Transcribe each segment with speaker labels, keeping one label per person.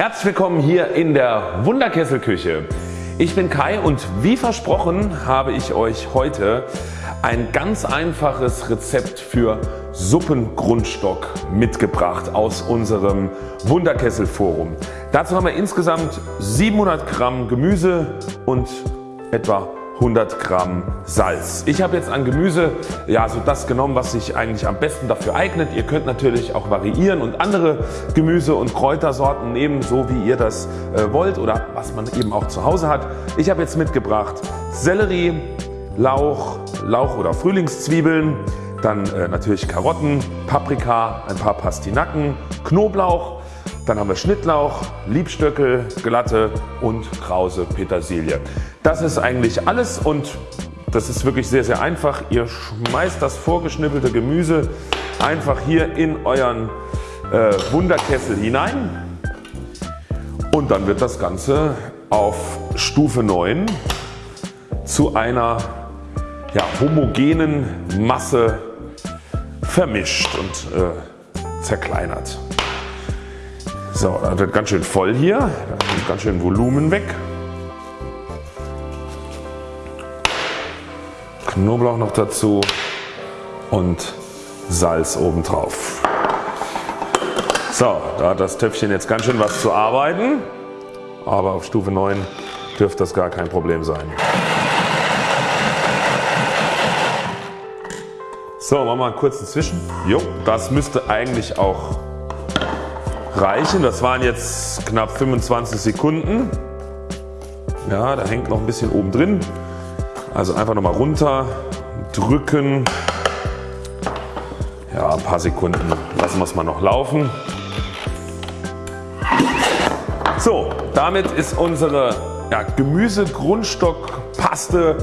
Speaker 1: Herzlich willkommen hier in der Wunderkesselküche. Ich bin Kai und wie versprochen habe ich euch heute ein ganz einfaches Rezept für Suppengrundstock mitgebracht aus unserem Wunderkessel Forum. Dazu haben wir insgesamt 700 Gramm Gemüse und etwa 100 Gramm Salz. Ich habe jetzt an Gemüse ja, so das genommen was sich eigentlich am besten dafür eignet. Ihr könnt natürlich auch variieren und andere Gemüse und Kräutersorten nehmen so wie ihr das äh, wollt oder was man eben auch zu Hause hat. Ich habe jetzt mitgebracht Sellerie, Lauch, Lauch oder Frühlingszwiebeln, dann äh, natürlich Karotten, Paprika, ein paar Pastinaken, Knoblauch, dann haben wir Schnittlauch, Liebstöckel, glatte und krause Petersilie. Das ist eigentlich alles und das ist wirklich sehr sehr einfach. Ihr schmeißt das vorgeschnippelte Gemüse einfach hier in euren äh, Wunderkessel hinein und dann wird das Ganze auf Stufe 9 zu einer ja, homogenen Masse vermischt und äh, zerkleinert. So, das wird ganz schön voll hier, da kommt ganz schön Volumen weg. Knoblauch noch dazu und Salz obendrauf. So, da hat das Töpfchen jetzt ganz schön was zu arbeiten, aber auf Stufe 9 dürfte das gar kein Problem sein. So, machen wir mal einen kurzen Zwischen. Jo, das müsste eigentlich auch reichen. Das waren jetzt knapp 25 Sekunden. Ja, da hängt noch ein bisschen oben drin. Also einfach nochmal runter drücken. Ja, ein paar Sekunden lassen wir es mal noch laufen. So, damit ist unsere ja, Gemüsegrundstockpaste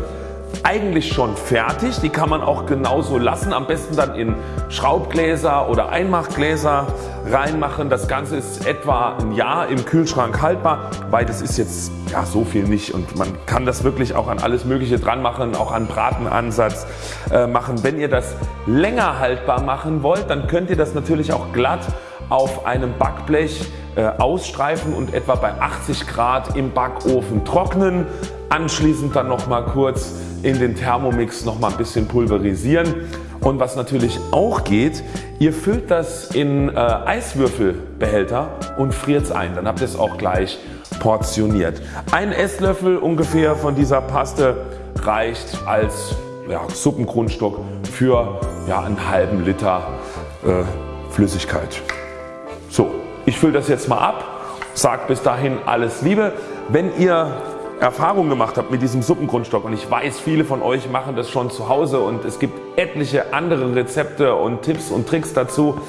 Speaker 1: eigentlich schon fertig. Die kann man auch genauso lassen. Am besten dann in Schraubgläser oder Einmachgläser reinmachen. Das Ganze ist etwa ein Jahr im Kühlschrank haltbar. Beides ist jetzt ja, so viel nicht und man kann das wirklich auch an alles mögliche dran machen, auch an Bratenansatz äh, machen. Wenn ihr das länger haltbar machen wollt, dann könnt ihr das natürlich auch glatt auf einem Backblech äh, ausstreifen und etwa bei 80 Grad im Backofen trocknen. Anschließend dann noch mal kurz in den Thermomix noch mal ein bisschen pulverisieren. Und was natürlich auch geht, ihr füllt das in äh, Eiswürfelbehälter und friert es ein. Dann habt ihr es auch gleich portioniert. Ein Esslöffel ungefähr von dieser Paste reicht als ja, Suppengrundstock für ja, einen halben Liter äh, Flüssigkeit. So, ich fülle das jetzt mal ab, sage bis dahin alles Liebe. Wenn ihr Erfahrung gemacht habt mit diesem Suppengrundstock und ich weiß viele von euch machen das schon zu Hause und es gibt etliche andere Rezepte und Tipps und Tricks dazu.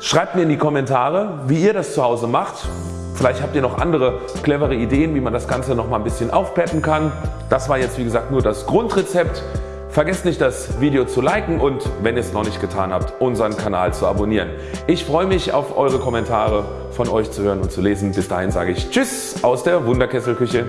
Speaker 1: Schreibt mir in die Kommentare wie ihr das zu Hause macht. Vielleicht habt ihr noch andere clevere Ideen wie man das Ganze noch mal ein bisschen aufpeppen kann. Das war jetzt wie gesagt nur das Grundrezept. Vergesst nicht das Video zu liken und wenn ihr es noch nicht getan habt unseren Kanal zu abonnieren. Ich freue mich auf eure Kommentare von euch zu hören und zu lesen. Bis dahin sage ich Tschüss aus der Wunderkesselküche.